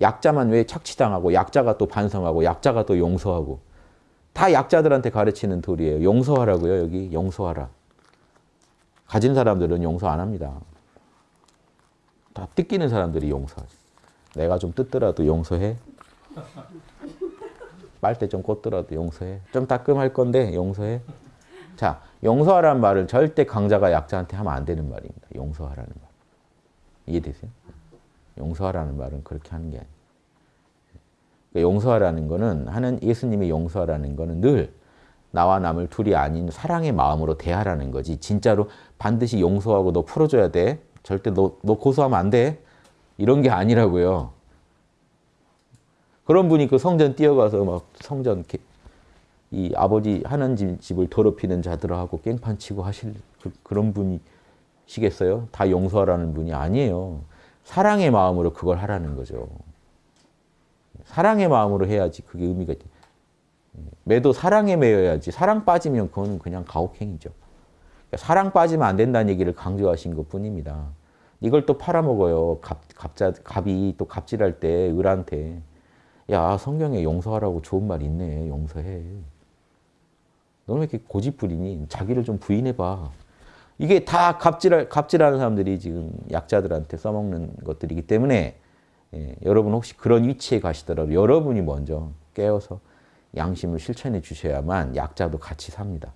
약자만 왜 착취당하고 약자가 또 반성하고 약자가 또 용서하고 다 약자들한테 가르치는 도리예요. 용서하라고요. 여기 용서하라. 가진 사람들은 용서 안 합니다. 다 뜯기는 사람들이 용서하지. 내가 좀 뜯더라도 용서해. 빨대 좀 꽂더라도 용서해. 좀 따끔할 건데 용서해. 자, 용서하라는 말을 절대 강자가 약자한테 하면 안 되는 말입니다. 용서하라는 말. 이해되세요? 용서하라는 말은 그렇게 하는 게 아니에요. 그러니까 용서하라는 거는 하는 예수님의 용서하라는 거는 늘 나와 남을 둘이 아닌 사랑의 마음으로 대하라는 거지. 진짜로 반드시 용서하고 너 풀어줘야 돼. 절대 너, 너 고소하면 안 돼. 이런 게 아니라고요. 그런 분이 그 성전 뛰어가서 막 성전 이 아버지 하는 집을 더럽히는 자들하고 깽판 치고 하실 그, 런 분이시겠어요? 다 용서하라는 분이 아니에요. 사랑의 마음으로 그걸 하라는 거죠. 사랑의 마음으로 해야지 그게 의미가 있죠. 매도 사랑에 매여야지 사랑 빠지면 그거는 그냥 가혹행위죠. 그러니까 사랑 빠지면 안 된다는 얘기를 강조하신 것 뿐입니다. 이걸 또 팔아먹어요. 갑, 갑자, 갑이 또 갑질할 때 을한테 야 성경에 용서하라고 좋은 말 있네. 용서해. 너는 왜 이렇게 고집부리니? 자기를 좀 부인해봐. 이게 다 갑질, 갑질하는 사람들이 지금 약자들한테 써먹는 것들이기 때문에 예, 여러분 혹시 그런 위치에 가시더라도 여러분이 먼저 깨어서 양심을 실천해 주셔야만 약자도 같이 삽니다.